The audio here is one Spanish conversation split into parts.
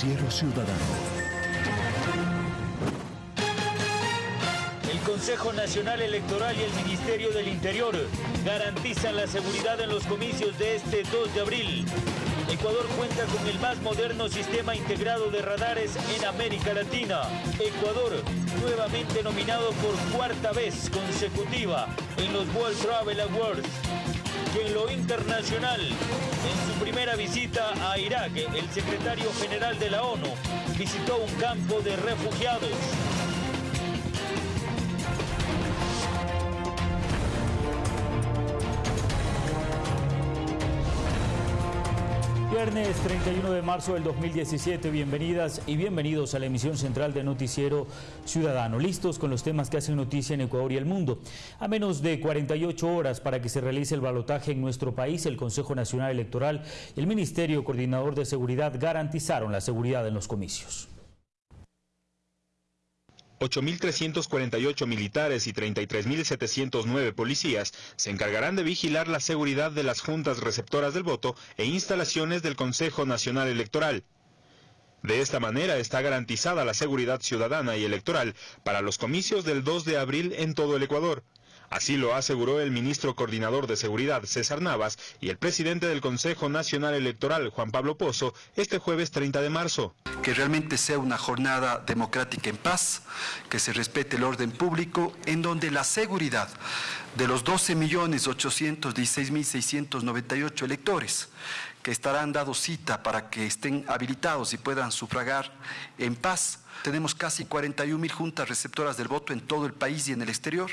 Ciudadano. El Consejo Nacional Electoral y el Ministerio del Interior garantizan la seguridad en los comicios de este 2 de abril. Ecuador cuenta con el más moderno sistema integrado de radares en América Latina. Ecuador, nuevamente nominado por cuarta vez consecutiva en los World Travel Awards. Y en lo internacional, en su primera visita a Irak, el secretario general de la ONU visitó un campo de refugiados. Viernes 31 de marzo del 2017, bienvenidas y bienvenidos a la emisión central de Noticiero Ciudadano. Listos con los temas que hacen noticia en Ecuador y el mundo. A menos de 48 horas para que se realice el balotaje en nuestro país, el Consejo Nacional Electoral y el Ministerio Coordinador de Seguridad garantizaron la seguridad en los comicios. 8.348 militares y 33.709 policías se encargarán de vigilar la seguridad de las juntas receptoras del voto e instalaciones del Consejo Nacional Electoral. De esta manera está garantizada la seguridad ciudadana y electoral para los comicios del 2 de abril en todo el Ecuador. Así lo aseguró el ministro coordinador de Seguridad, César Navas, y el presidente del Consejo Nacional Electoral, Juan Pablo Pozo, este jueves 30 de marzo. Que realmente sea una jornada democrática en paz, que se respete el orden público, en donde la seguridad de los 12.816.698 electores que estarán dado cita para que estén habilitados y puedan sufragar en paz. Tenemos casi 41.000 juntas receptoras del voto en todo el país y en el exterior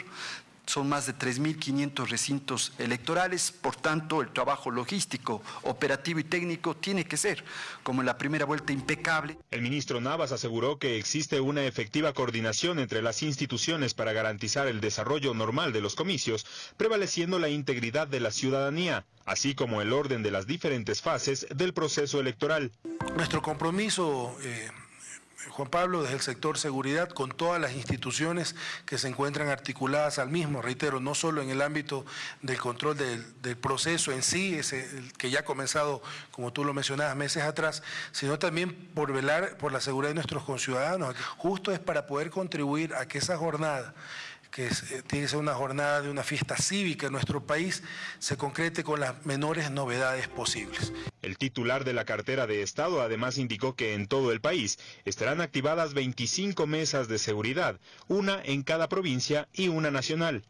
son más de 3.500 recintos electorales, por tanto el trabajo logístico, operativo y técnico tiene que ser, como en la primera vuelta, impecable. El ministro Navas aseguró que existe una efectiva coordinación entre las instituciones para garantizar el desarrollo normal de los comicios, prevaleciendo la integridad de la ciudadanía, así como el orden de las diferentes fases del proceso electoral. Nuestro compromiso... Eh, Juan Pablo, desde el sector seguridad, con todas las instituciones que se encuentran articuladas al mismo, reitero, no solo en el ámbito del control del, proceso en sí, ese, que ya ha comenzado, como tú lo mencionabas, meses atrás, sino también por velar por la seguridad de nuestros conciudadanos. Justo es para poder contribuir a que esa jornada que eh, tiene que ser una jornada de una fiesta cívica en nuestro país, se concrete con las menores novedades posibles. El titular de la cartera de Estado además indicó que en todo el país estarán activadas 25 mesas de seguridad, una en cada provincia y una nacional.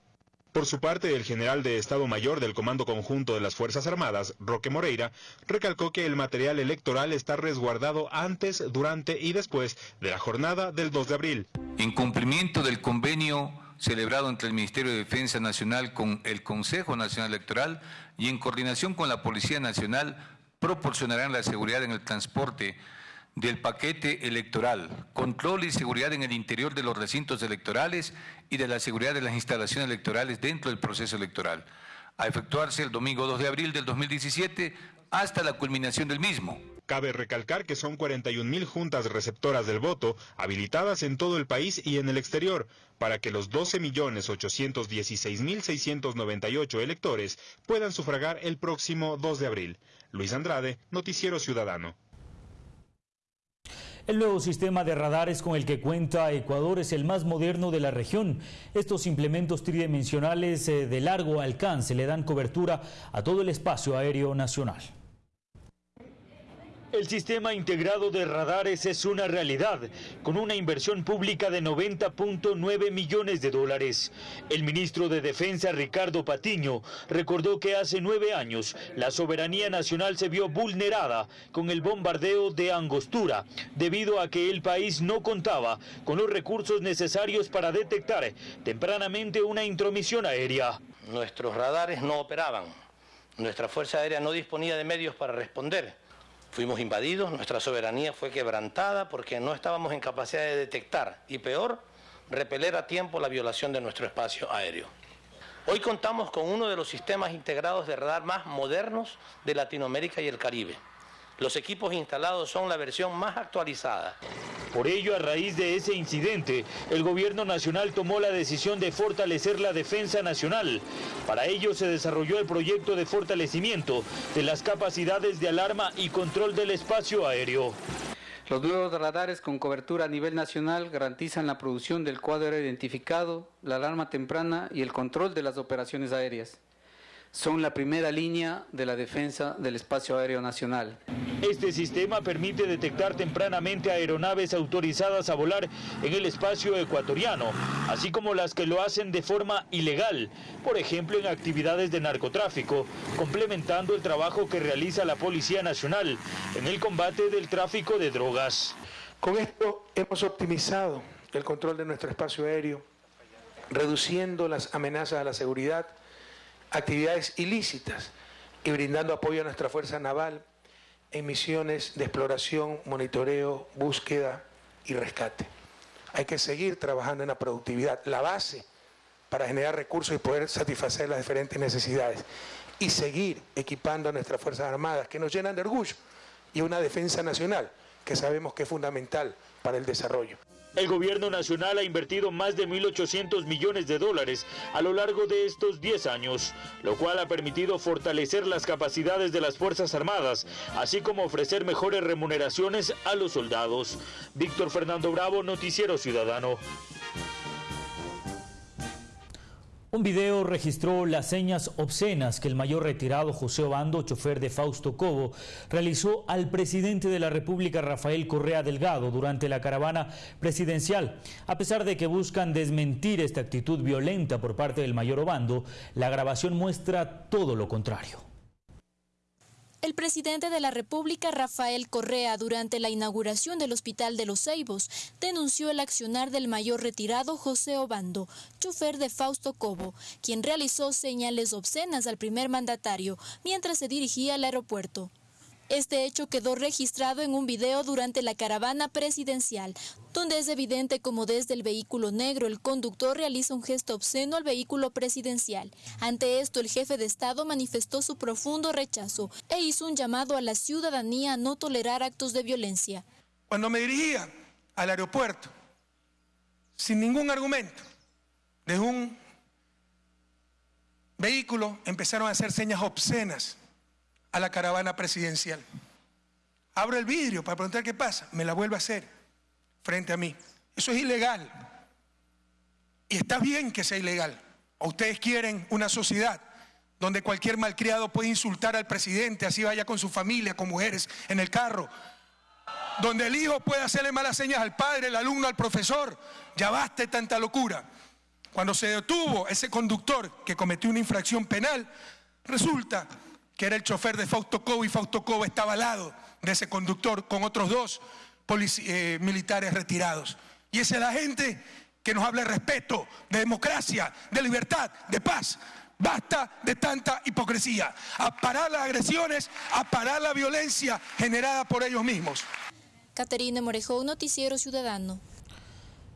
Por su parte, el general de Estado Mayor del Comando Conjunto de las Fuerzas Armadas, Roque Moreira, recalcó que el material electoral está resguardado antes, durante y después de la jornada del 2 de abril. En cumplimiento del convenio celebrado entre el Ministerio de Defensa Nacional con el Consejo Nacional Electoral y en coordinación con la Policía Nacional proporcionarán la seguridad en el transporte del paquete electoral, control y seguridad en el interior de los recintos electorales y de la seguridad de las instalaciones electorales dentro del proceso electoral, a efectuarse el domingo 2 de abril del 2017 hasta la culminación del mismo. Cabe recalcar que son 41 mil juntas receptoras del voto habilitadas en todo el país y en el exterior para que los 12.816.698 electores puedan sufragar el próximo 2 de abril. Luis Andrade, Noticiero Ciudadano. El nuevo sistema de radares con el que cuenta Ecuador es el más moderno de la región. Estos implementos tridimensionales eh, de largo alcance le dan cobertura a todo el espacio aéreo nacional. El sistema integrado de radares es una realidad, con una inversión pública de 90.9 millones de dólares. El ministro de Defensa, Ricardo Patiño, recordó que hace nueve años la soberanía nacional se vio vulnerada con el bombardeo de Angostura, debido a que el país no contaba con los recursos necesarios para detectar tempranamente una intromisión aérea. Nuestros radares no operaban, nuestra Fuerza Aérea no disponía de medios para responder Fuimos invadidos, nuestra soberanía fue quebrantada porque no estábamos en capacidad de detectar y peor, repeler a tiempo la violación de nuestro espacio aéreo. Hoy contamos con uno de los sistemas integrados de radar más modernos de Latinoamérica y el Caribe. Los equipos instalados son la versión más actualizada. Por ello, a raíz de ese incidente, el gobierno nacional tomó la decisión de fortalecer la defensa nacional. Para ello se desarrolló el proyecto de fortalecimiento de las capacidades de alarma y control del espacio aéreo. Los nuevos radares con cobertura a nivel nacional garantizan la producción del cuadro identificado, la alarma temprana y el control de las operaciones aéreas son la primera línea de la defensa del espacio aéreo nacional. Este sistema permite detectar tempranamente aeronaves autorizadas a volar en el espacio ecuatoriano, así como las que lo hacen de forma ilegal, por ejemplo en actividades de narcotráfico, complementando el trabajo que realiza la Policía Nacional en el combate del tráfico de drogas. Con esto hemos optimizado el control de nuestro espacio aéreo, reduciendo las amenazas a la seguridad, actividades ilícitas y brindando apoyo a nuestra Fuerza Naval en misiones de exploración, monitoreo, búsqueda y rescate. Hay que seguir trabajando en la productividad, la base para generar recursos y poder satisfacer las diferentes necesidades. Y seguir equipando a nuestras Fuerzas Armadas, que nos llenan de orgullo, y una defensa nacional, que sabemos que es fundamental para el desarrollo. El gobierno nacional ha invertido más de 1.800 millones de dólares a lo largo de estos 10 años, lo cual ha permitido fortalecer las capacidades de las Fuerzas Armadas, así como ofrecer mejores remuneraciones a los soldados. Víctor Fernando Bravo, Noticiero Ciudadano. Un video registró las señas obscenas que el mayor retirado José Obando, chofer de Fausto Cobo, realizó al presidente de la República Rafael Correa Delgado durante la caravana presidencial. A pesar de que buscan desmentir esta actitud violenta por parte del mayor Obando, la grabación muestra todo lo contrario. El presidente de la República, Rafael Correa, durante la inauguración del Hospital de los Ceibos, denunció el accionar del mayor retirado José Obando, chofer de Fausto Cobo, quien realizó señales obscenas al primer mandatario mientras se dirigía al aeropuerto. Este hecho quedó registrado en un video durante la caravana presidencial, donde es evidente como desde el vehículo negro el conductor realiza un gesto obsceno al vehículo presidencial. Ante esto, el jefe de Estado manifestó su profundo rechazo e hizo un llamado a la ciudadanía a no tolerar actos de violencia. Cuando me dirigía al aeropuerto, sin ningún argumento, de un vehículo empezaron a hacer señas obscenas a la caravana presidencial. Abro el vidrio para preguntar qué pasa. Me la vuelve a hacer frente a mí. Eso es ilegal. Y está bien que sea ilegal. ¿O ustedes quieren una sociedad donde cualquier malcriado puede insultar al presidente, así vaya con su familia, con mujeres, en el carro? Donde el hijo puede hacerle malas señas al padre, el alumno, al profesor. Ya baste tanta locura. Cuando se detuvo ese conductor que cometió una infracción penal, resulta que era el chofer de Fausto Cobo y Fausto Cobo estaba al lado de ese conductor con otros dos eh, militares retirados. Y esa es la gente que nos habla de respeto, de democracia, de libertad, de paz. Basta de tanta hipocresía. A parar las agresiones, a parar la violencia generada por ellos mismos. Caterina Morejón, Noticiero Ciudadano.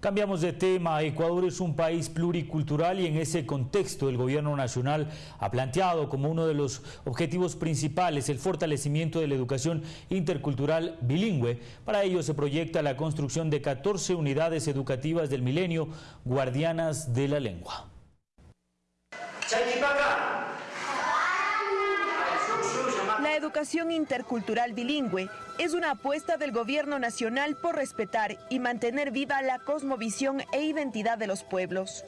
Cambiamos de tema. Ecuador es un país pluricultural y en ese contexto el gobierno nacional ha planteado como uno de los objetivos principales el fortalecimiento de la educación intercultural bilingüe. Para ello se proyecta la construcción de 14 unidades educativas del milenio guardianas de la lengua. La educación intercultural bilingüe es una apuesta del gobierno nacional por respetar y mantener viva la cosmovisión e identidad de los pueblos.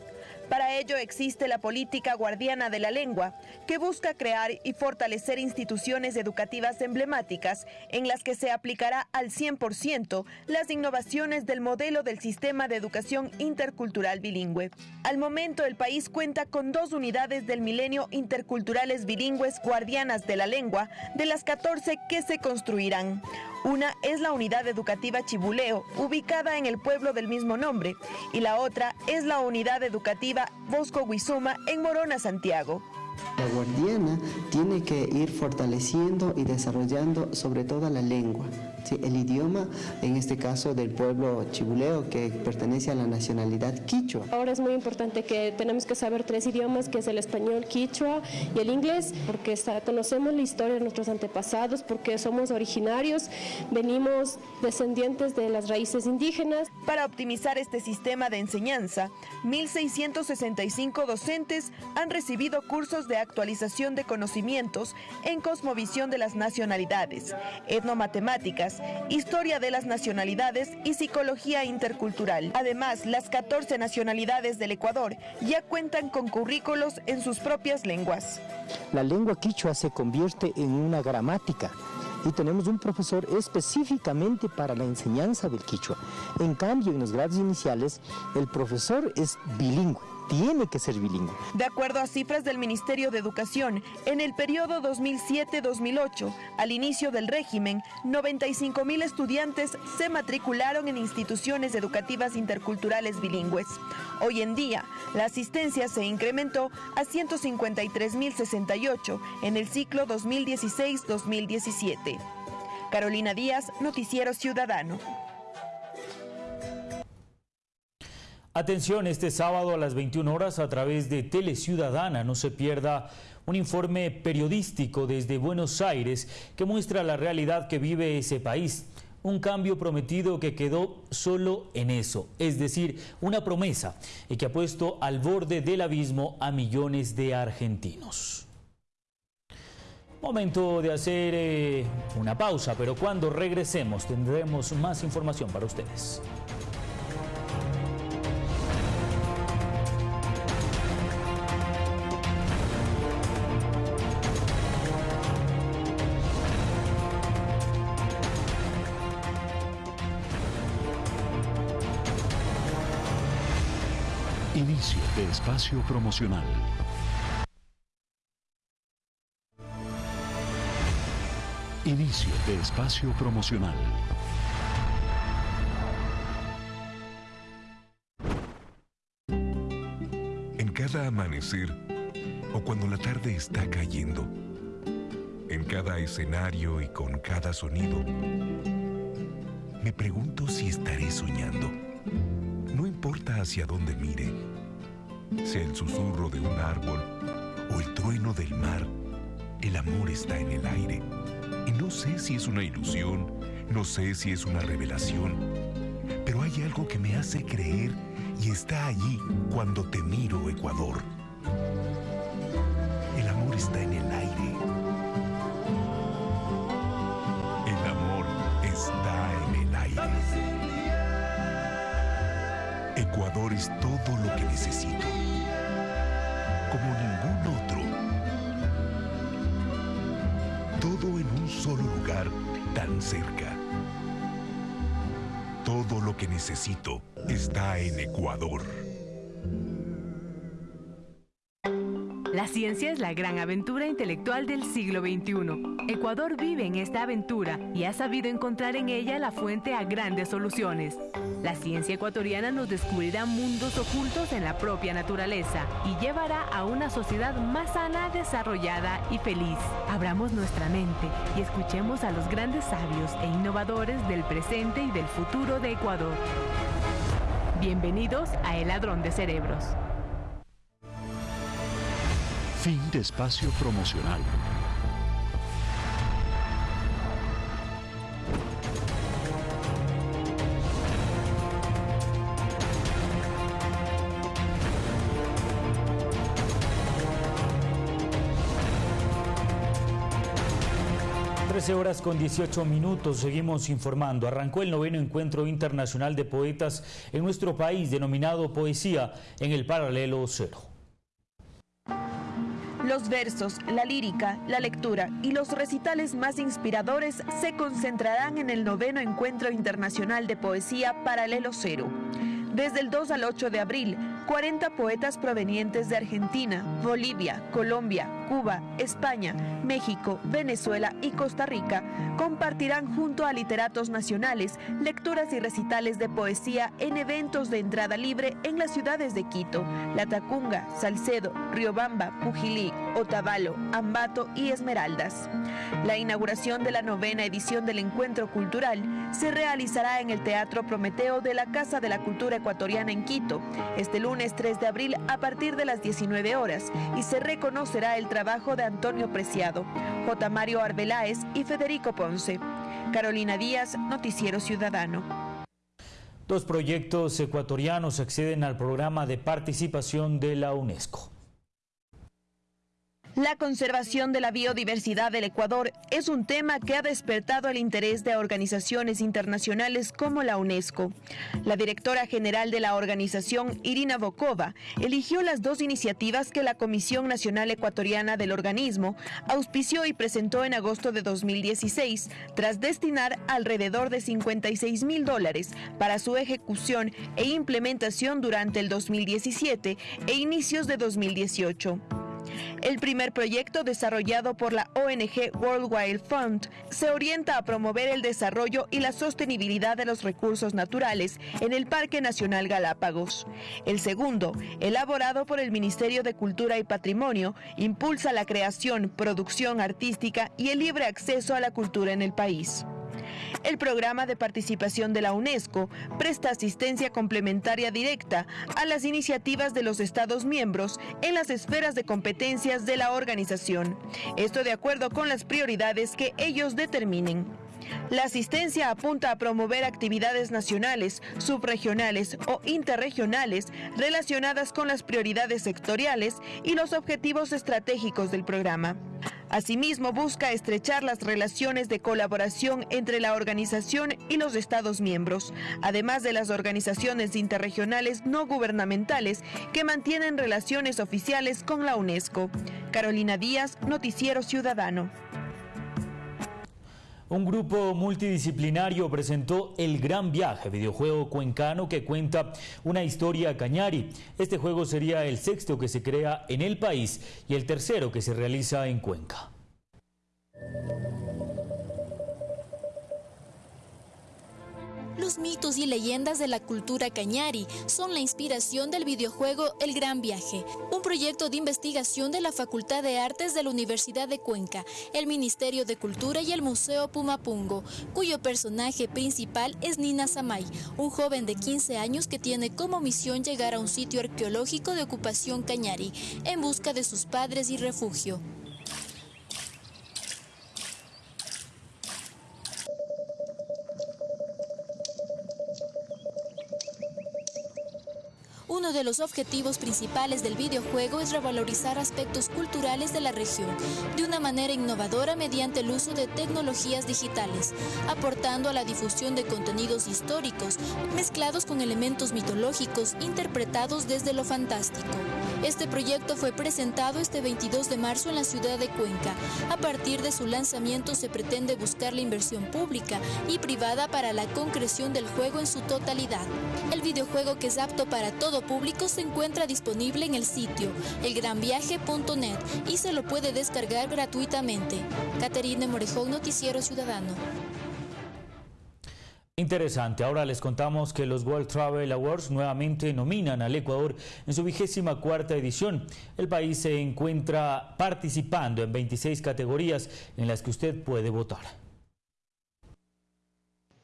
Para ello existe la política guardiana de la lengua, que busca crear y fortalecer instituciones educativas emblemáticas en las que se aplicará al 100% las innovaciones del modelo del sistema de educación intercultural bilingüe. Al momento el país cuenta con dos unidades del milenio interculturales bilingües guardianas de la lengua, de las 14 que se construirán. Una es la unidad educativa Chibuleo, ubicada en el pueblo del mismo nombre, y la otra es la unidad educativa Bosco Huizuma en Morona, Santiago. La guardiana tiene que ir fortaleciendo y desarrollando sobre todo la lengua, el idioma, en este caso del pueblo chibuleo que pertenece a la nacionalidad quichua. Ahora es muy importante que tenemos que saber tres idiomas, que es el español, quichua y el inglés, porque conocemos la historia de nuestros antepasados, porque somos originarios, venimos descendientes de las raíces indígenas. Para optimizar este sistema de enseñanza, 1.665 docentes han recibido cursos de actualización de conocimientos en cosmovisión de las nacionalidades, etnomatemáticas, historia de las nacionalidades y psicología intercultural. Además, las 14 nacionalidades del Ecuador ya cuentan con currículos en sus propias lenguas. La lengua quichua se convierte en una gramática y tenemos un profesor específicamente para la enseñanza del quichua. En cambio, en los grados iniciales, el profesor es bilingüe tiene que ser bilingüe. De acuerdo a cifras del Ministerio de Educación, en el periodo 2007-2008, al inicio del régimen, 95 mil estudiantes se matricularon en instituciones educativas interculturales bilingües. Hoy en día, la asistencia se incrementó a 153.068 en el ciclo 2016-2017. Carolina Díaz, Noticiero Ciudadano. Atención, este sábado a las 21 horas a través de Tele Ciudadana, no se pierda un informe periodístico desde Buenos Aires que muestra la realidad que vive ese país. Un cambio prometido que quedó solo en eso, es decir, una promesa y que ha puesto al borde del abismo a millones de argentinos. Momento de hacer eh, una pausa, pero cuando regresemos tendremos más información para ustedes. Espacio promocional. Inicio de espacio promocional. En cada amanecer o cuando la tarde está cayendo, en cada escenario y con cada sonido, me pregunto si estaré soñando. No importa hacia dónde mire, sea el susurro de un árbol o el trueno del mar, el amor está en el aire. Y no sé si es una ilusión, no sé si es una revelación, pero hay algo que me hace creer y está allí cuando te miro, Ecuador. El amor está en el aire. El amor está en el aire. Ecuador es todo lo que necesito. Cerca. Todo lo que necesito está en Ecuador. La ciencia es la gran aventura intelectual del siglo XXI. Ecuador vive en esta aventura y ha sabido encontrar en ella la fuente a grandes soluciones. La ciencia ecuatoriana nos descubrirá mundos ocultos en la propia naturaleza y llevará a una sociedad más sana, desarrollada y feliz. Abramos nuestra mente y escuchemos a los grandes sabios e innovadores del presente y del futuro de Ecuador. Bienvenidos a El Ladrón de Cerebros. Fin de espacio promocional. Horas con 18 minutos, seguimos informando. Arrancó el noveno encuentro internacional de poetas en nuestro país denominado Poesía en el Paralelo Cero. Los versos, la lírica, la lectura y los recitales más inspiradores se concentrarán en el noveno Encuentro Internacional de Poesía Paralelo Cero. Desde el 2 al 8 de abril, 40 poetas provenientes de Argentina, Bolivia, Colombia, Cuba, España, México, Venezuela y Costa Rica compartirán junto a literatos nacionales lecturas y recitales de poesía en eventos de entrada libre en las ciudades de Quito, La Tacunga, Salcedo, Riobamba, Pujilí, Otavalo, Ambato y Esmeraldas. La inauguración de la novena edición del Encuentro Cultural se realizará en el Teatro Prometeo de la Casa de la Cultura Ecuatoriana en Quito, este lunes 3 de abril a partir de las 19 horas y se reconocerá el trabajo de Antonio Preciado, J. Mario Arbeláez y Federico Ponce. Carolina Díaz, Noticiero Ciudadano. Dos proyectos ecuatorianos acceden al programa de participación de la UNESCO. La conservación de la biodiversidad del Ecuador es un tema que ha despertado el interés de organizaciones internacionales como la UNESCO. La directora general de la organización, Irina Bokova, eligió las dos iniciativas que la Comisión Nacional Ecuatoriana del organismo auspició y presentó en agosto de 2016, tras destinar alrededor de 56 mil dólares para su ejecución e implementación durante el 2017 e inicios de 2018. El primer proyecto desarrollado por la ONG World Wildlife Fund se orienta a promover el desarrollo y la sostenibilidad de los recursos naturales en el Parque Nacional Galápagos. El segundo, elaborado por el Ministerio de Cultura y Patrimonio, impulsa la creación, producción artística y el libre acceso a la cultura en el país. El programa de participación de la UNESCO presta asistencia complementaria directa a las iniciativas de los Estados miembros en las esferas de competencias de la organización. Esto de acuerdo con las prioridades que ellos determinen. La asistencia apunta a promover actividades nacionales, subregionales o interregionales relacionadas con las prioridades sectoriales y los objetivos estratégicos del programa. Asimismo, busca estrechar las relaciones de colaboración entre la organización y los Estados miembros, además de las organizaciones interregionales no gubernamentales que mantienen relaciones oficiales con la UNESCO. Carolina Díaz, Noticiero Ciudadano. Un grupo multidisciplinario presentó El Gran Viaje, videojuego cuencano que cuenta una historia cañari. Este juego sería el sexto que se crea en el país y el tercero que se realiza en Cuenca. Los mitos y leyendas de la cultura cañari son la inspiración del videojuego El Gran Viaje, un proyecto de investigación de la Facultad de Artes de la Universidad de Cuenca, el Ministerio de Cultura y el Museo Pumapungo, cuyo personaje principal es Nina Samay, un joven de 15 años que tiene como misión llegar a un sitio arqueológico de ocupación cañari en busca de sus padres y refugio. Uno de los objetivos principales del videojuego es revalorizar aspectos culturales de la región de una manera innovadora mediante el uso de tecnologías digitales, aportando a la difusión de contenidos históricos mezclados con elementos mitológicos interpretados desde lo fantástico. Este proyecto fue presentado este 22 de marzo en la ciudad de Cuenca. A partir de su lanzamiento se pretende buscar la inversión pública y privada para la concreción del juego en su totalidad. El videojuego que es apto para todo público se encuentra disponible en el sitio elgranviaje.net y se lo puede descargar gratuitamente. Caterine Morejón, Noticiero Ciudadano. Interesante, ahora les contamos que los World Travel Awards nuevamente nominan al Ecuador en su vigésima cuarta edición. El país se encuentra participando en 26 categorías en las que usted puede votar.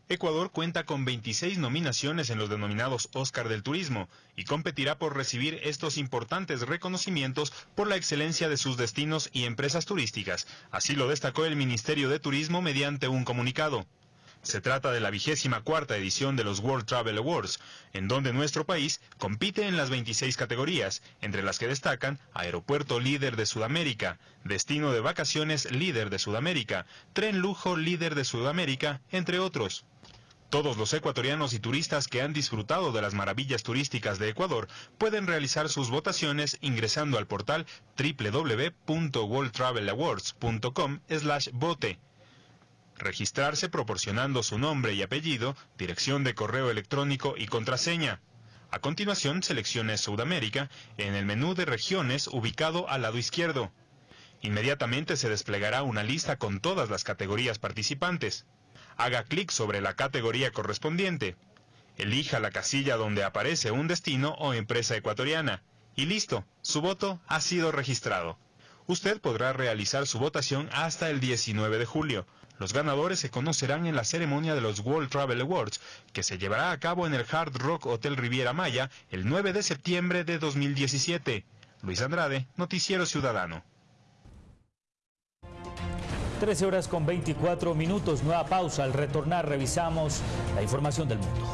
Ecuador cuenta con 26 nominaciones en los denominados Oscar del Turismo y competirá por recibir estos importantes reconocimientos por la excelencia de sus destinos y empresas turísticas. Así lo destacó el Ministerio de Turismo mediante un comunicado. Se trata de la vigésima cuarta edición de los World Travel Awards, en donde nuestro país compite en las 26 categorías, entre las que destacan Aeropuerto Líder de Sudamérica, Destino de Vacaciones Líder de Sudamérica, Tren Lujo Líder de Sudamérica, entre otros. Todos los ecuatorianos y turistas que han disfrutado de las maravillas turísticas de Ecuador pueden realizar sus votaciones ingresando al portal www.worldtravelawards.com/vote registrarse proporcionando su nombre y apellido, dirección de correo electrónico y contraseña. A continuación seleccione Sudamérica en el menú de regiones ubicado al lado izquierdo. Inmediatamente se desplegará una lista con todas las categorías participantes. Haga clic sobre la categoría correspondiente. Elija la casilla donde aparece un destino o empresa ecuatoriana. Y listo, su voto ha sido registrado. Usted podrá realizar su votación hasta el 19 de julio. Los ganadores se conocerán en la ceremonia de los World Travel Awards, que se llevará a cabo en el Hard Rock Hotel Riviera Maya el 9 de septiembre de 2017. Luis Andrade, Noticiero Ciudadano. 13 horas con 24 minutos, nueva pausa. Al retornar revisamos la información del mundo.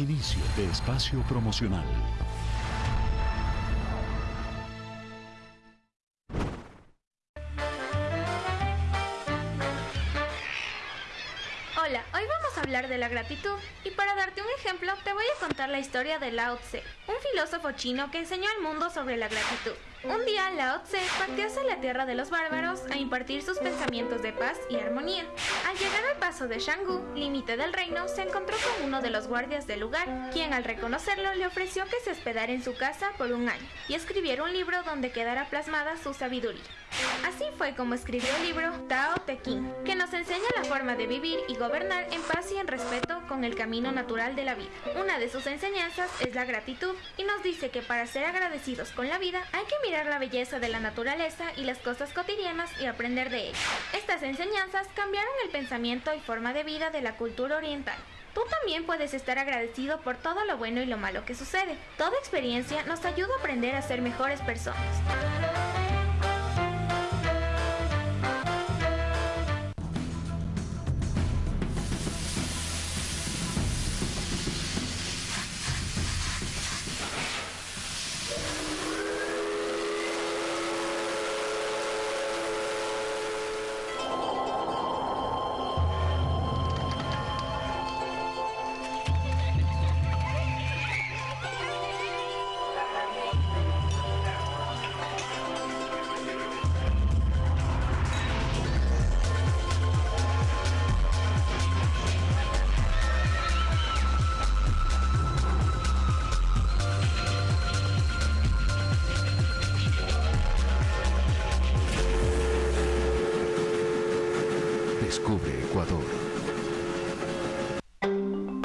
Inicio de espacio promocional. Hola, hoy vamos a hablar de la gratitud y para darte un ejemplo te voy a contar la historia de Lao Tse, un filósofo chino que enseñó al mundo sobre la gratitud. Un día Lao Tse partió hacia la tierra de los bárbaros a impartir sus pensamientos de paz y armonía. Al llegar al paso de Shanggu, límite del reino, se encontró con uno de los guardias del lugar, quien al reconocerlo le ofreció que se hospedara en su casa por un año y escribiera un libro donde quedara plasmada su sabiduría. Así fue como escribió el libro Tao Te Ching, que nos enseña la forma de vivir y gobernar en paz y en respeto con el camino natural de la vida. Una de sus enseñanzas es la gratitud y nos dice que para ser agradecidos con la vida hay que mirar la belleza de la naturaleza y las cosas cotidianas y aprender de ellas. Estas enseñanzas cambiaron el pensamiento y forma de vida de la cultura oriental. Tú también puedes estar agradecido por todo lo bueno y lo malo que sucede. Toda experiencia nos ayuda a aprender a ser mejores personas.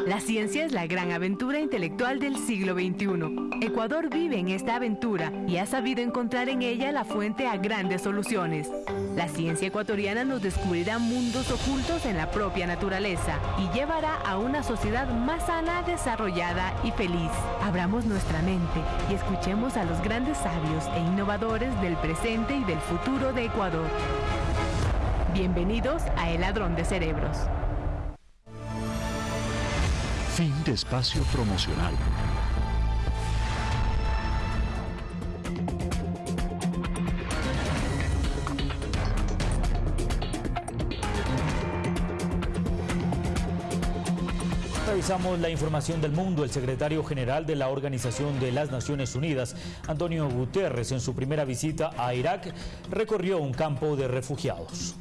La ciencia es la gran aventura intelectual del siglo XXI. Ecuador vive en esta aventura y ha sabido encontrar en ella la fuente a grandes soluciones. La ciencia ecuatoriana nos descubrirá mundos ocultos en la propia naturaleza y llevará a una sociedad más sana, desarrollada y feliz. Abramos nuestra mente y escuchemos a los grandes sabios e innovadores del presente y del futuro de Ecuador. Bienvenidos a El Ladrón de Cerebros. Fin de espacio promocional. Revisamos la información del mundo. El secretario general de la Organización de las Naciones Unidas, Antonio Guterres, en su primera visita a Irak, recorrió un campo de refugiados.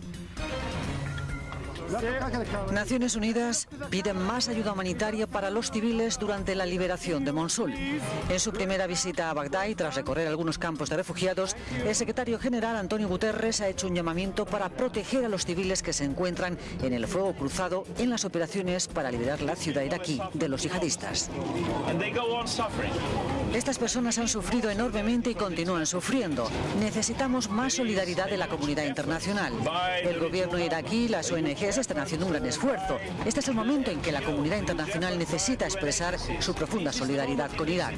Naciones Unidas pide más ayuda humanitaria para los civiles durante la liberación de Mosul. En su primera visita a Bagdad tras recorrer algunos campos de refugiados, el secretario general Antonio Guterres ha hecho un llamamiento para proteger a los civiles que se encuentran en el fuego cruzado en las operaciones para liberar la ciudad iraquí de los yihadistas. Estas personas han sufrido enormemente y continúan sufriendo. Necesitamos más solidaridad de la comunidad internacional. El gobierno iraquí las ONGs están haciendo un gran esfuerzo. Este es el momento en que la comunidad internacional necesita expresar su profunda solidaridad con Irak.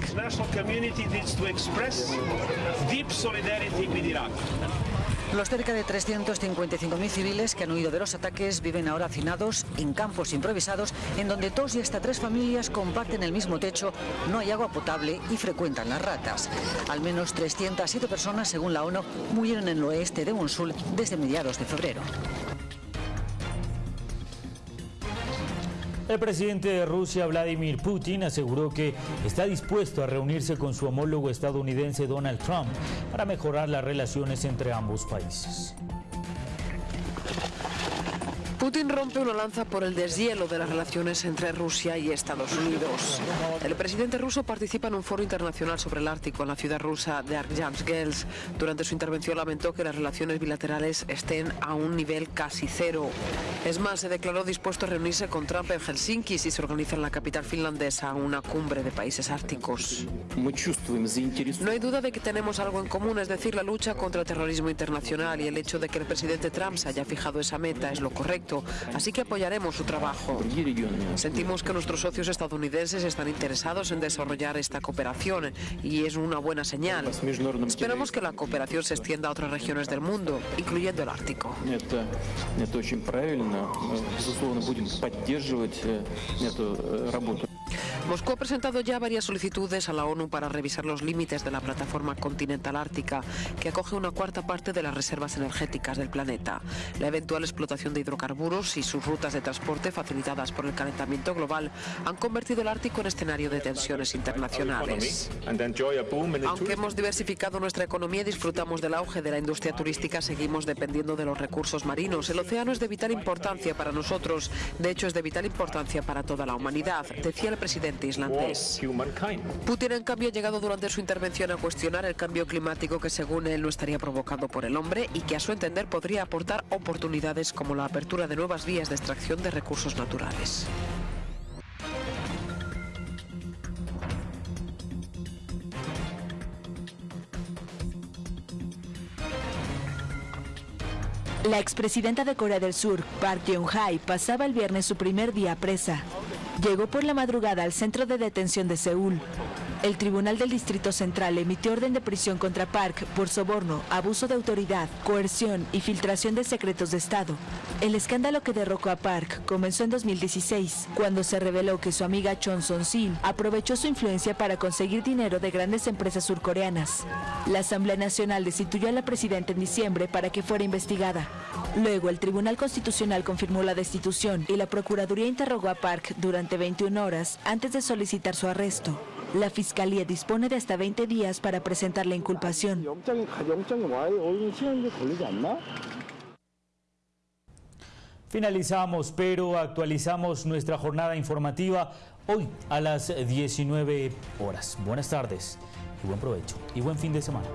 Los cerca de 355.000 civiles que han huido de los ataques viven ahora hacinados en campos improvisados en donde dos y hasta tres familias comparten el mismo techo, no hay agua potable y frecuentan las ratas. Al menos 307 personas, según la ONU, murieron en el oeste de Mosul desde mediados de febrero. El presidente de Rusia, Vladimir Putin, aseguró que está dispuesto a reunirse con su homólogo estadounidense Donald Trump para mejorar las relaciones entre ambos países. Putin rompe una lanza por el deshielo de las relaciones entre Rusia y Estados Unidos. El presidente ruso participa en un foro internacional sobre el Ártico en la ciudad rusa de Arkhangels. Durante su intervención lamentó que las relaciones bilaterales estén a un nivel casi cero. Es más, se declaró dispuesto a reunirse con Trump en Helsinki si se organiza en la capital finlandesa una cumbre de países árticos. No hay duda de que tenemos algo en común, es decir, la lucha contra el terrorismo internacional y el hecho de que el presidente Trump se haya fijado esa meta es lo correcto así que apoyaremos su trabajo. Sentimos que nuestros socios estadounidenses están interesados en desarrollar esta cooperación y es una buena señal. Esperamos que la cooperación se extienda a otras regiones del mundo, incluyendo el Ártico. Moscú ha presentado ya varias solicitudes a la ONU para revisar los límites de la plataforma continental ártica, que acoge una cuarta parte de las reservas energéticas del planeta. La eventual explotación de hidrocarburos y sus rutas de transporte facilitadas por el calentamiento global han convertido el Ártico en escenario de tensiones internacionales. Aunque hemos diversificado nuestra economía y disfrutamos del auge de la industria turística, seguimos dependiendo de los recursos marinos. El océano es de vital importancia para nosotros, de hecho es de vital importancia para toda la humanidad, decía el presidente islandés. Putin, en cambio, ha llegado durante su intervención a cuestionar el cambio climático que, según él, no estaría provocado por el hombre y que, a su entender, podría aportar oportunidades como la apertura de nuevas vías de extracción de recursos naturales. La expresidenta de Corea del Sur, Park Geun-hye, pasaba el viernes su primer día presa. Llegó por la madrugada al centro de detención de Seúl. El Tribunal del Distrito Central emitió orden de prisión contra Park por soborno, abuso de autoridad, coerción y filtración de secretos de Estado. El escándalo que derrocó a Park comenzó en 2016, cuando se reveló que su amiga Chon Son-sil aprovechó su influencia para conseguir dinero de grandes empresas surcoreanas. La Asamblea Nacional destituyó a la presidenta en diciembre para que fuera investigada. Luego, el Tribunal Constitucional confirmó la destitución y la Procuraduría interrogó a Park durante 21 horas antes de solicitar su arresto. La Fiscalía dispone de hasta 20 días para presentar la inculpación. Finalizamos, pero actualizamos nuestra jornada informativa hoy a las 19 horas. Buenas tardes y buen provecho y buen fin de semana.